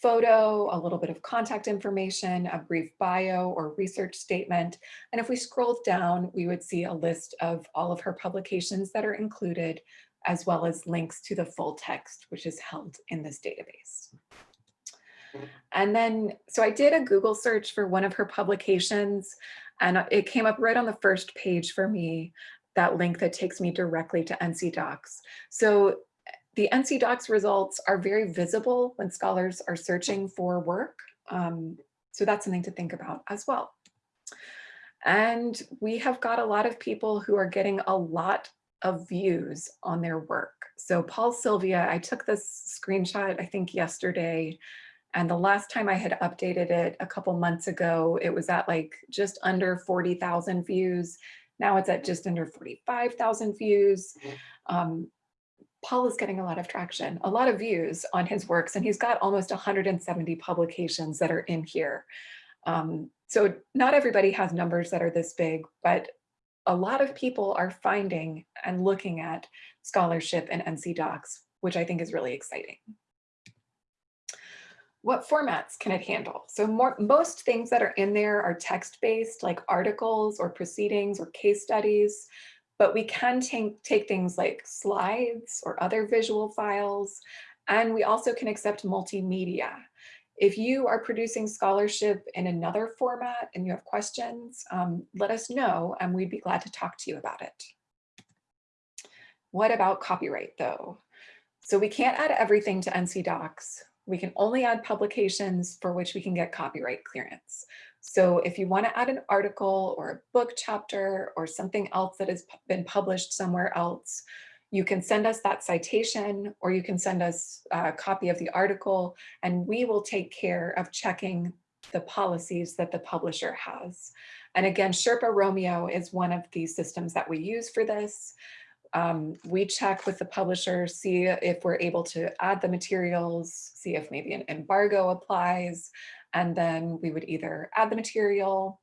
Speaker 1: photo, a little bit of contact information, a brief bio or research statement. And if we scrolled down, we would see a list of all of her publications that are included, as well as links to the full text, which is held in this database. And then, so I did a Google search for one of her publications and it came up right on the first page for me, that link that takes me directly to NC DOCKS. So the NC DOCKS results are very visible when scholars are searching for work. Um, so that's something to think about as well. And we have got a lot of people who are getting a lot of views on their work. So Paul Silvia, I took this screenshot, I think yesterday, and the last time I had updated it a couple months ago, it was at like just under 40,000 views. Now it's at just under 45,000 views. Um, Paul is getting a lot of traction, a lot of views on his works, and he's got almost 170 publications that are in here. Um, so not everybody has numbers that are this big, but a lot of people are finding and looking at scholarship and NC DOCKS, which I think is really exciting. What formats can it handle? So more, most things that are in there are text-based, like articles or proceedings or case studies, but we can take, take things like slides or other visual files, and we also can accept multimedia. If you are producing scholarship in another format and you have questions, um, let us know and we'd be glad to talk to you about it. What about copyright though? So we can't add everything to NC DOCKS. We can only add publications for which we can get copyright clearance. So if you want to add an article or a book chapter or something else that has been published somewhere else, you can send us that citation or you can send us a copy of the article and we will take care of checking the policies that the publisher has. And again, Sherpa Romeo is one of the systems that we use for this um, we check with the publisher, see if we're able to add the materials, see if maybe an embargo applies, and then we would either add the material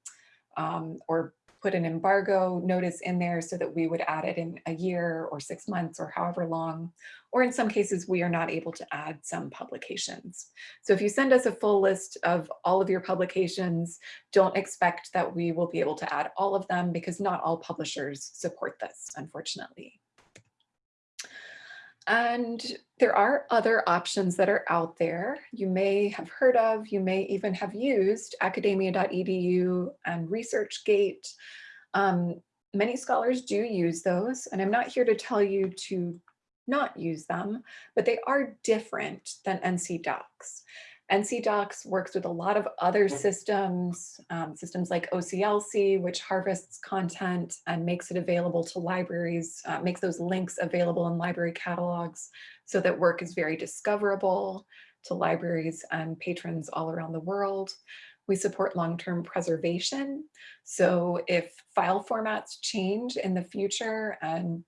Speaker 1: um, or put an embargo notice in there so that we would add it in a year or six months or however long. Or in some cases, we are not able to add some publications. So if you send us a full list of all of your publications, don't expect that we will be able to add all of them because not all publishers support this, unfortunately. And there are other options that are out there. You may have heard of, you may even have used academia.edu and ResearchGate. Um, many scholars do use those, and I'm not here to tell you to not use them, but they are different than NC DOCKS. NC DOCKS works with a lot of other systems, um, systems like OCLC, which harvests content and makes it available to libraries, uh, makes those links available in library catalogs so that work is very discoverable to libraries and patrons all around the world. We support long-term preservation. So if file formats change in the future and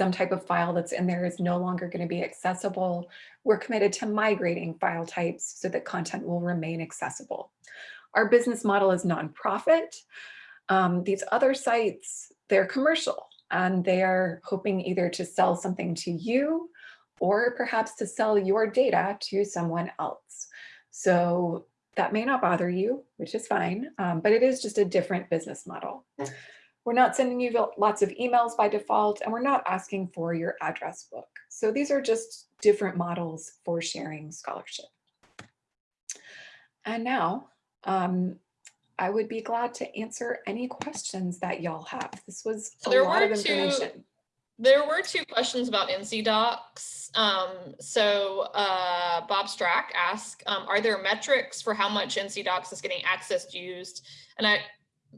Speaker 1: some type of file that's in there is no longer going to be accessible, we're committed to migrating file types so that content will remain accessible. Our business model is nonprofit. Um, these other sites, they're commercial and they're hoping either to sell something to you or perhaps to sell your data to someone else. So that may not bother you, which is fine, um, but it is just a different business model. We're not sending you lots of emails by default, and we're not asking for your address book. So these are just different models for sharing scholarship. And now um, I would be glad to answer any questions that y'all have. This was a
Speaker 2: there
Speaker 1: lot of
Speaker 2: information. Two, there were two questions about NC DOCKS. Um, so uh, Bob Strack asked, um, are there metrics for how much NC DOCKS is getting accessed used? And I,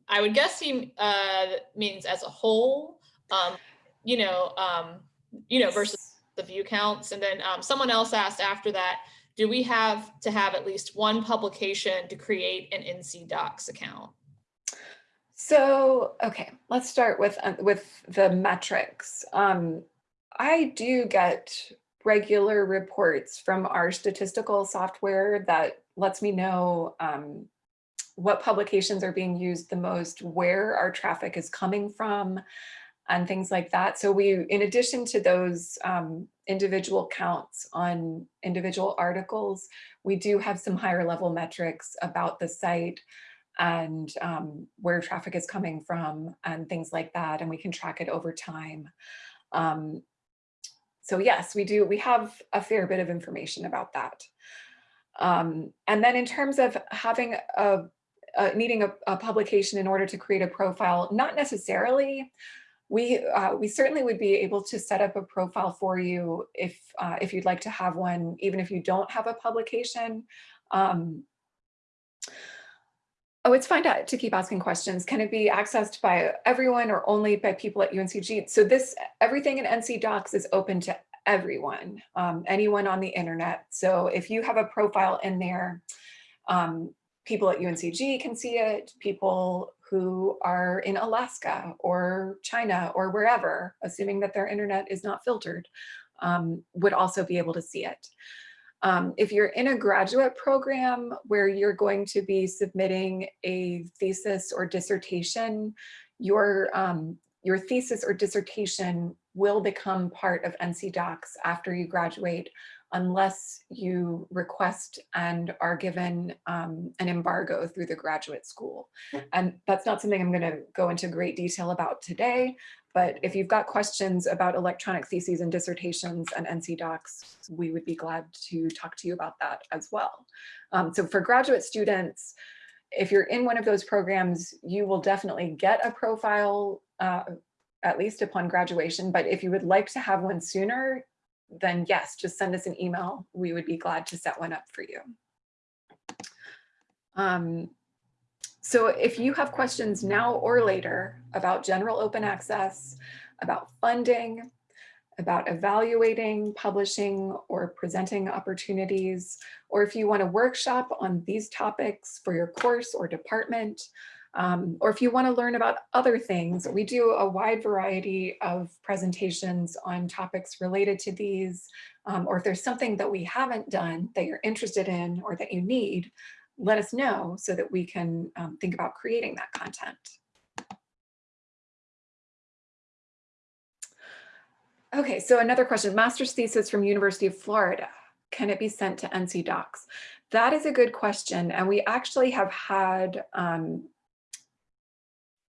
Speaker 2: I would guess he uh, means as a whole, um, you know, um, you know, versus the view counts. And then um, someone else asked after that, do we have to have at least one publication to create an NC DOCKS account?
Speaker 1: So, okay, let's start with, uh, with the metrics. Um, I do get regular reports from our statistical software that lets me know um, what publications are being used the most, where our traffic is coming from. and things like that. So we, in addition to those um, individual counts on individual articles, we do have some higher level metrics about the site and um, where traffic is coming from and things like that. And we can track it over time. Um, so yes, we do, we have a fair bit of information about that. Um, and then in terms of having a, a needing a, a, publication in order to create a profile, not necessarily. We, uh, we certainly would be able to set up a profile for you if, uh, if you'd like to have one, even if you don't have a publication. Um, Oh, it's fine to, to keep asking questions. Can it be accessed by everyone or only by people at UNCG? So this, everything in NC DOCKS is open to everyone, um, anyone on the internet. So if you have a profile in there, um, people at UNCG can see it, people who are in Alaska or China or wherever, assuming that their internet is not filtered, um, would also be able to see it. Um, if you're in a graduate program where you're going to be submitting a thesis or dissertation, your, um, your thesis or dissertation will become part of NC DOCKS after you graduate unless you request and are given um, an embargo through the graduate school. And that's not something I'm going to go into great detail about today, but if you've got questions about electronic theses and dissertations and NC DOCKS, we would be glad to talk to you about that as well. Um, so for graduate students, if you're in one of those programs, you will definitely get a profile, uh, at least upon graduation. But if you would like to have one sooner, then yes, just send us an email. We would be glad to set one up for you. Um, so if you have questions now or later about general open access, about funding, about evaluating, publishing, or presenting opportunities, or if you want a workshop on these topics for your course or department, um, or if you want to learn about other things, we do a wide variety of presentations on topics related to these, um, or if there's something that we haven't done that you're interested in or that you need, let us know so that we can um, think about creating that content. Okay, so another question, master's thesis from University of Florida. Can it be sent to NC DOCKS? That is a good question. And we actually have had, um,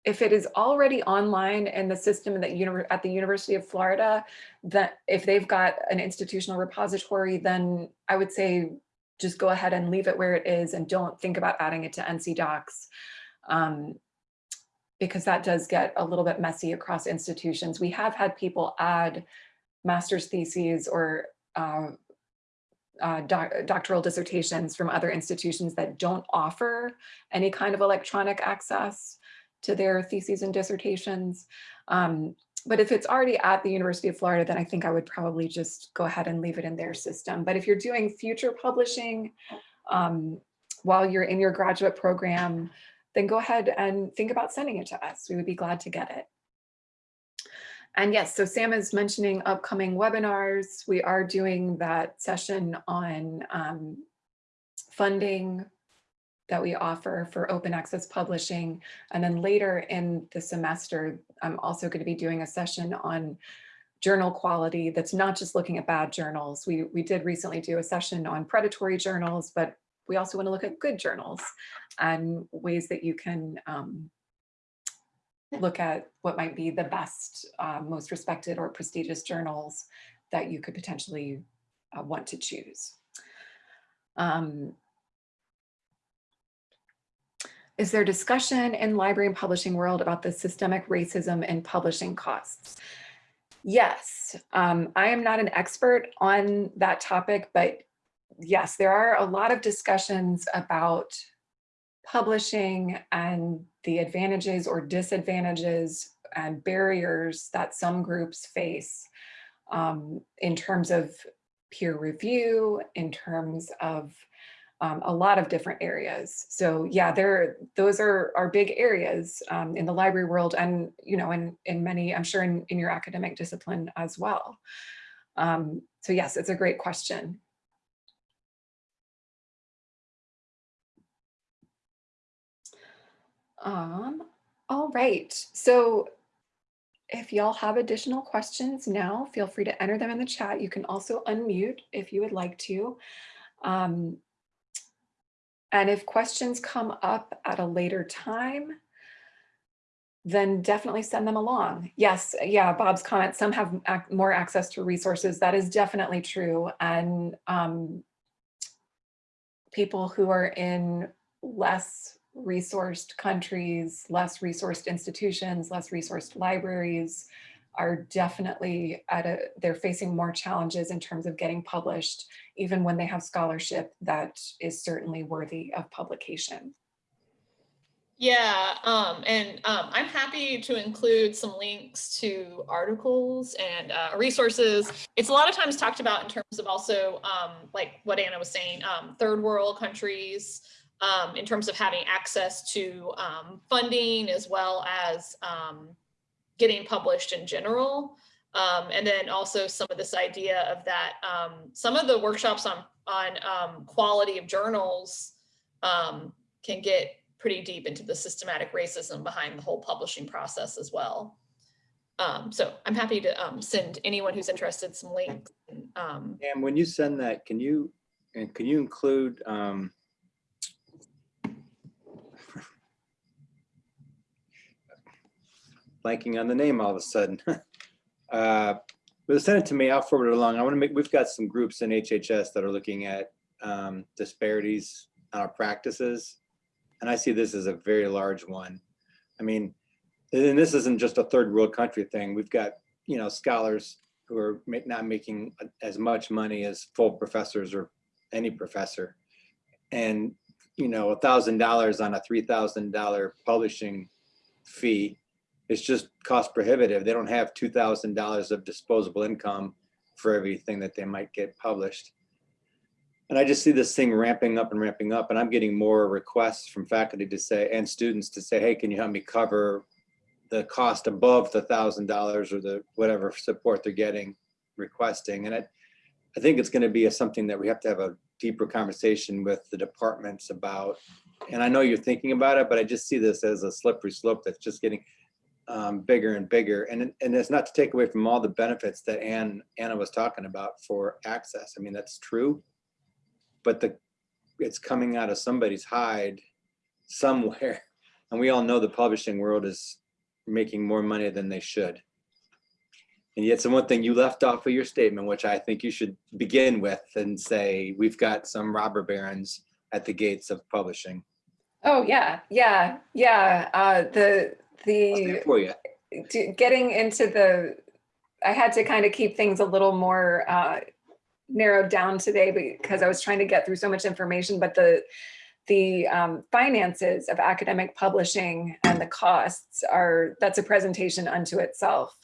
Speaker 1: if it is already online in the system that at the University of Florida, that if they've got an institutional repository, then I would say just go ahead and leave it where it is and don't think about adding it to NC DOCKS. Um, because that does get a little bit messy across institutions. We have had people add master's theses or uh, uh, doc doctoral dissertations from other institutions that don't offer any kind of electronic access to their theses and dissertations. Um, but if it's already at the University of Florida, then I think I would probably just go ahead and leave it in their system. But if you're doing future publishing um, while you're in your graduate program, then go ahead and think about sending it to us. We would be glad to get it. And yes, so Sam is mentioning upcoming webinars. We are doing that session on um, funding that we offer for open access publishing. And then later in the semester, I'm also going to be doing a session on journal quality that's not just looking at bad journals. We, we did recently do a session on predatory journals, but we also want to look at good journals and ways that you can um, look at what might be the best, uh, most respected or prestigious journals that you could potentially uh, want to choose. Um, is there discussion in library and publishing world about the systemic racism and publishing costs? Yes, um, I am not an expert on that topic, but yes, there are a lot of discussions about publishing and the advantages or disadvantages and barriers that some groups face um, in terms of peer review, in terms of um, a lot of different areas. So yeah, there those are are big areas um, in the library world and you know in in many I'm sure in, in your academic discipline as well. Um, so yes, it's a great question. Um, all right, so if y'all have additional questions now, feel free to enter them in the chat. You can also unmute if you would like to. Um, and if questions come up at a later time, then definitely send them along. Yes, yeah, Bob's comment, some have ac more access to resources. That is definitely true. And um, people who are in less resourced countries, less resourced institutions, less resourced libraries are definitely at a, they're facing more challenges in terms of getting published, even when they have scholarship that is certainly worthy of publication.
Speaker 2: Yeah, um, and um, I'm happy to include some links to articles and uh, resources. It's a lot of times talked about in terms of also um, like what Anna was saying, um, third world countries, um, in terms of having access to um, funding as well as getting published in general. and then also some of this idea of that, some of the workshops on, on quality of journals can get pretty deep into the systematic racism behind the whole publishing process as well. Um, so I'm happy to um, send anyone who's interested some links. Um,
Speaker 3: and when you send that, can you and can you include um, blanking on the name all of a sudden. uh, but send it to me. I'll forward it along. I want to make. We've got some groups in HHS that are looking at um, disparities in our practices and I see this as a very large one. I mean, and this isn't just a third world country thing. We've got, you know, scholars who are not making as much money as full professors or any professor. And, you know, a thousand dollars on a $3,000 publishing fee is just cost prohibitive. They don't have $2,000 of disposable income for everything that they might get published. And I just see this thing ramping up and ramping up and I'm getting more requests from faculty to say, and students to say, hey, can you help me cover the cost above the thousand dollars or the whatever support they're getting requesting. And I, I think it's gonna be a, something that we have to have a deeper conversation with the departments about. And I know you're thinking about it, but I just see this as a slippery slope that's just getting um, bigger and bigger. And, and it's not to take away from all the benefits that Ann, Anna was talking about for access. I mean, that's true but the it's coming out of somebody's hide somewhere. And we all know the publishing world is making more money than they should. And yet some one thing you left off of your statement, which I think you should begin with and say, we've got some robber barons at the gates of publishing.
Speaker 1: Oh yeah, yeah, yeah. Uh, the the
Speaker 3: for you.
Speaker 1: getting into the, I had to kind of keep things a little more uh, narrowed down today because I was trying to get through so much information, but the the um, finances of academic publishing and the costs are, that's a presentation unto itself.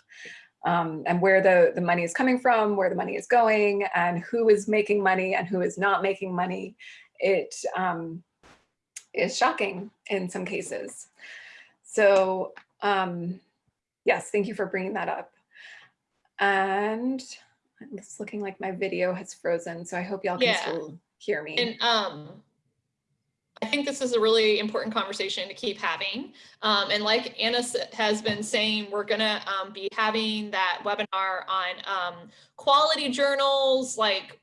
Speaker 1: Um, and where the, the money is coming from, where the money is going, and who is making money and who is not making money, it um, is shocking in some cases. So um, yes, thank you for bringing that up. And it's looking like my video has frozen, so I hope y'all can
Speaker 2: Yeah.
Speaker 1: still hear me.
Speaker 2: And um, I think this is a really important conversation to keep having. Um, and like Anna has been saying, we're gonna um, be having that webinar on um, quality journals, like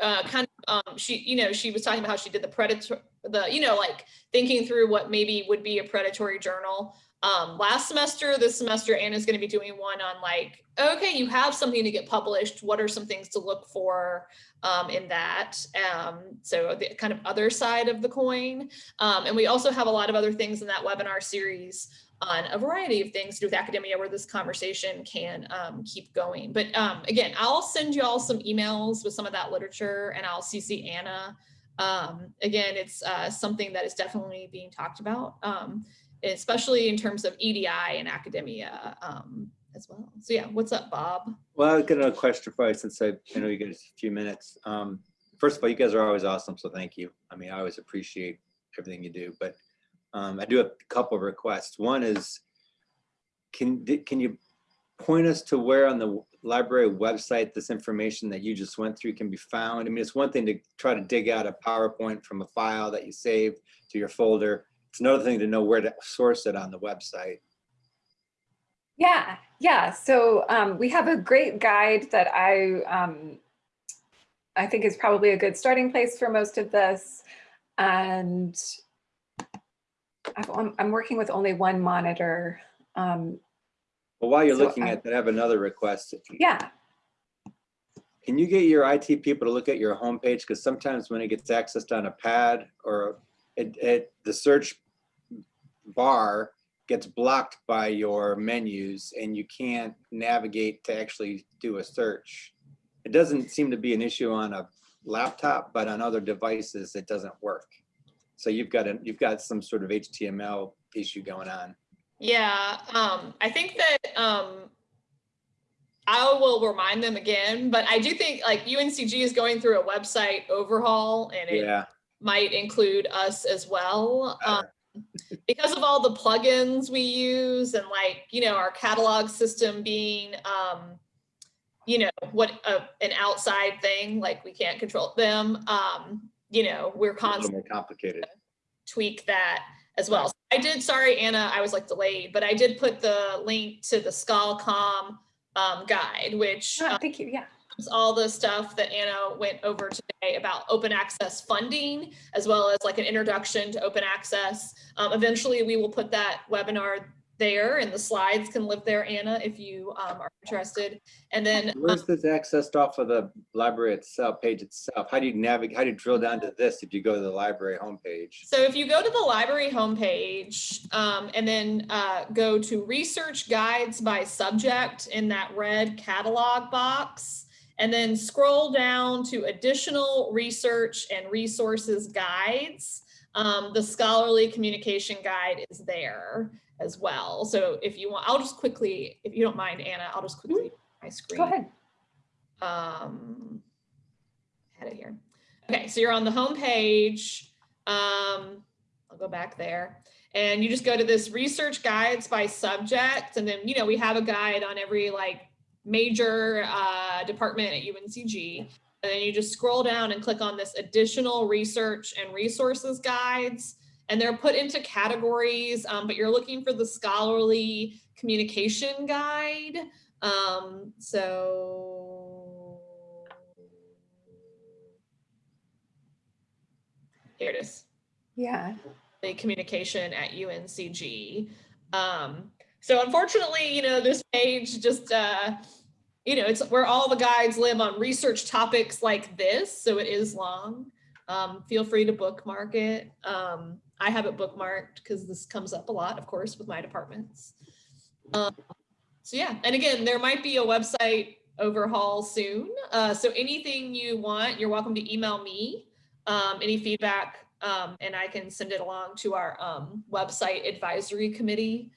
Speaker 2: uh, kind of, um, she, you know, she was talking about how she did the predator, the, you know, like thinking through what maybe would be a predatory journal um, last semester, this semester, Anna's going to be doing one on like, okay, you have something to get published. What are some things to look for um, in that? Um, so the kind of other side of the coin. Um, and we also have a lot of other things in that webinar series on a variety of things to do with academia where this conversation can um, keep going. But um, again, I'll send you all some emails with some of that literature and I'll CC Anna. Um, again, it's uh, something that is definitely being talked about. Um, especially in terms of EDI and academia um, as well. So yeah, what's up, Bob?
Speaker 3: Well, I've got another question for you since I, I know you guys a few minutes. Um, first of all, you guys are always awesome, so thank you. I mean, I always appreciate everything you do, but um, I do have a couple of requests. One is, can can you point us to where on the library website this information that you just went through can be found? I mean, it's one thing to try to dig out a PowerPoint from a file that you saved to your folder it's another thing to know where to source it on the website.
Speaker 1: Yeah, yeah. So um, we have a great guide that I um, I think is probably a good starting place for most of this. And I'm, I'm working with only one monitor. Um,
Speaker 3: Well, while you're
Speaker 1: So
Speaker 3: looking
Speaker 1: I-
Speaker 3: at that, I have another request.
Speaker 1: yeah,
Speaker 3: Can you get your IT people to look at your homepage? Because sometimes when it gets accessed on a pad or it, it, the search bar gets blocked by your menus and you can't navigate to actually do a search. It doesn't seem to be an issue on a laptop, but on other devices, it doesn't work. So you've got, a you've got some sort of HTML issue going on.
Speaker 2: Yeah, um, I think that, um, I will remind them again, but I do think like UNCG is going through a website overhaul and it
Speaker 3: Yeah,
Speaker 2: might include us as well.
Speaker 3: Uh,
Speaker 2: Um, because of all the plugins we use and like, you know, our catalog system being, um, you know, what, uh, an outside thing, like we can't control them. Um, you know, we're
Speaker 3: a little
Speaker 2: constantly
Speaker 3: more complicated.
Speaker 2: tweak that as well. So I did, sorry, Anna, I was like delayed, but I did put the link to the ScalCom um, guide, which
Speaker 1: Ah,
Speaker 2: uh,
Speaker 1: thank you. Yeah.
Speaker 2: all the stuff that Anna went over today about open access funding, as well as like an introduction to open access. Um, eventually, we will put that webinar there and the slides can live there, Anna, if you um, are interested. And then um,
Speaker 3: Where's this accessed off of the library itself, page itself? How do you navigate, how do you drill down to this if you go to the library homepage?
Speaker 2: So if you go to the library homepage um, and then uh, go to research guides by subject in that red catalog box, and then scroll down to additional research and resources guides, um, the scholarly communication guide is there as well. So if you want, I'll just quickly, if you don't mind, Anna, I'll just quickly my screen
Speaker 1: Go ahead.
Speaker 2: um, had it here. Okay, so you're on the home page. Um, I'll go back there. And you just go to this research guides by subject. And then, you know, we have a guide on every like major uh, department at UNCG. And then you just scroll down and click on this additional research and resources guides. And they're put into categories, um, but you're looking for the scholarly communication guide. Um, so here it is,
Speaker 1: Yeah.
Speaker 2: the communication at UNCG. Um, so unfortunately, you know, this page just, uh, you know, it's where all the guides live on research topics like this. So it is long. Um, feel free to bookmark it. Um, I have it bookmarked because this comes up a lot, of course, with my departments. Um, so yeah, and again, there might be a website overhaul soon. Uh, so anything you want, you're welcome to email me, um, any feedback, um, and I can send it along to our um, website advisory committee,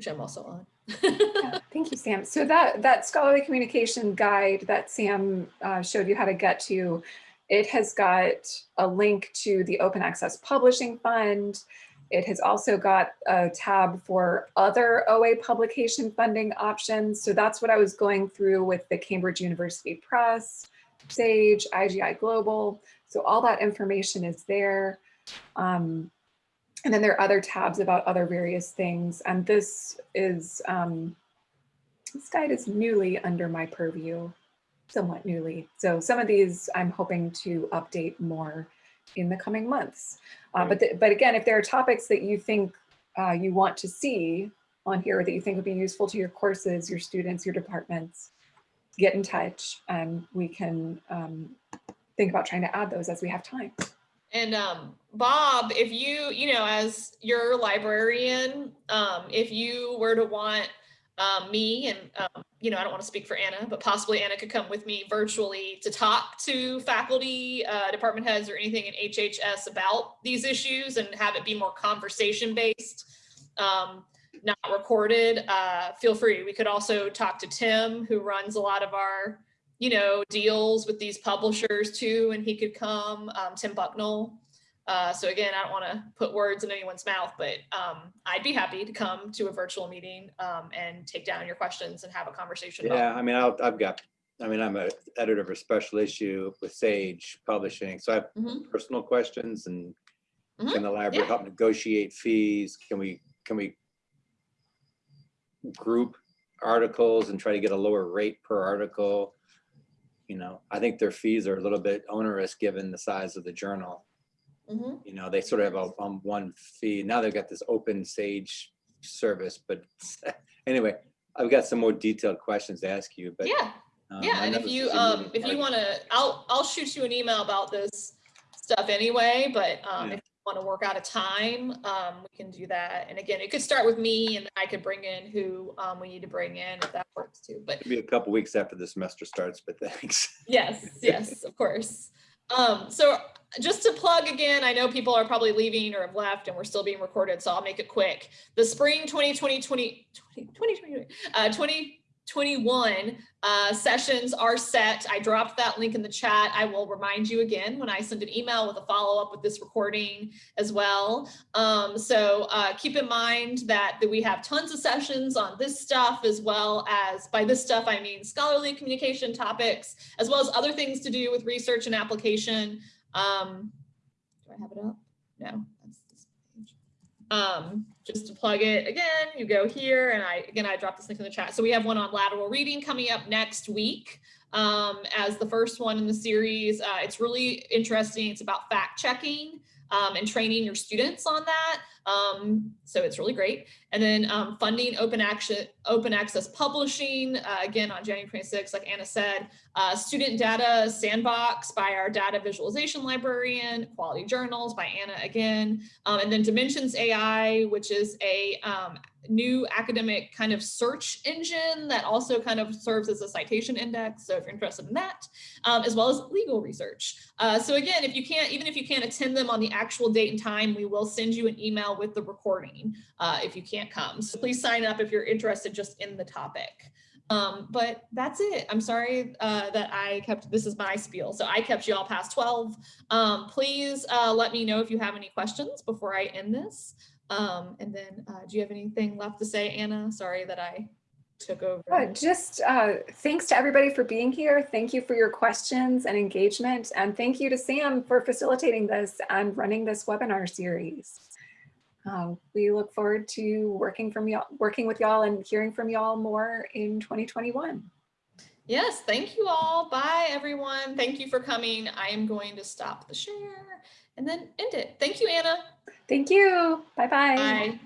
Speaker 2: which I'm also on.
Speaker 1: Yeah, Thank you, Sam. So that, that scholarly communication guide that Sam uh, showed you how to get to, it has got a link to the Open Access Publishing Fund. It has also got a tab for other OA publication funding options. So that's what I was going through with the Cambridge University Press, SAGE, IGI Global. So all that information is there. Um, and then there are other tabs about other various things. And this is, um, this guide is newly under my purview, somewhat newly. So some of these I'm hoping to update more in the coming months. Uh, but, the- but again, if there are topics that you think uh, you want to see on here that you think would be useful to your courses, your students, your departments, get in touch and we can um, think about trying to add those as we have time.
Speaker 2: And um, Bob, if you, you know, as your librarian, um, if you were to want um, me and, um, you know, I don't want to speak for Anna, but possibly Anna could come with me virtually to talk to faculty, uh, department heads or anything in HHS about these issues and have it be more conversation based, um, not recorded, uh, feel free. We could also talk to Tim, who runs a lot of our you know, deals with these publishers too, and he could come, um, Tim Bucknall. Uh, so again, I don't want to put words in anyone's mouth, but um, I'd be happy to come to a virtual meeting um, and take down your questions and have a conversation. about
Speaker 3: Yeah, I mean, I'll, I've got, I mean, I'm an editor of a special issue with Sage Publishing, so I have
Speaker 2: Mhm.
Speaker 3: personal questions and
Speaker 2: Mhm,
Speaker 3: can the library
Speaker 2: yeah.
Speaker 3: help negotiate fees? Can we, can we group articles and try to get a lower rate per article. You know, I think their fees are a little bit onerous given the size of the journal.
Speaker 2: Mhm.
Speaker 3: You know, they sort of have a um, one fee. Now they've got this open Sage service, but anyway, I've got some more detailed questions to ask you, but.
Speaker 2: Yeah,
Speaker 3: um,
Speaker 2: yeah,
Speaker 3: I
Speaker 2: and if you, um, if you wanna, I'll, I'll shoot you an email about this stuff anyway, but, um,
Speaker 3: Yeah.
Speaker 2: if you wanna work out a time, um, we can do that. And again, it could start with me and I could bring in who, um, we need to bring in if that works too, but
Speaker 3: It'll be a couple weeks after the semester starts, but thanks.
Speaker 2: Yes, yes, of course. Um, so just to plug again, I know people are probably leaving or have left and we're still being recorded, so I'll make it quick. The spring 2020, 20, 2020, uh, 2021 uh, sessions are set. I dropped that link in the chat. I will remind you again when I send an email with a follow-up with this recording as well. Um, so uh, keep in mind that, that we have tons of sessions on this stuff as well as, by this stuff, I mean scholarly communication topics, as well as other things to do with research and application. Um, do I have it up? No, that's this page. Um, just to plug it again, you go here and I, again, I dropped this link in the chat. So we have one on lateral reading coming up next week um, as the first one in the series. Uh, it's really interesting. It's about fact checking um, and training your students on that. Um, so it's really great. And then um, funding open action, open access publishing, uh, again on January 26th, like Anna said, uh, student data sandbox by our data visualization librarian, quality journals by Anna again, um, and then Dimensions AI, which is a um, new academic kind of search engine that also kind of serves as a citation index. So if you're interested in that, um, as well as legal research. Uh, so again, if you can't, even if you can't attend them on the actual date and time, we will send you an email with the recording uh, if you can't come. So please sign up if you're interested just in the topic. Um, but that's it. I'm sorry uh, that I kept, this is my spiel. So I kept you all past 12. Um, please uh, let me know if you have any questions before I end this. Um, and then uh, do you have anything left to say, Anna? Sorry that I took over.
Speaker 1: Uh, just uh, thanks to everybody for being here. Thank you for your questions and engagement. And thank you to Sam for facilitating this and running this webinar series. Uh, we look forward to working from y'all, working with y'all and hearing from y'all more in 2021.
Speaker 2: Yes, thank you all. Bye, everyone. Thank you for coming. I am going to stop the share and then end it. Thank you, Anna.
Speaker 1: Thank you. Bye-bye.
Speaker 2: Bye.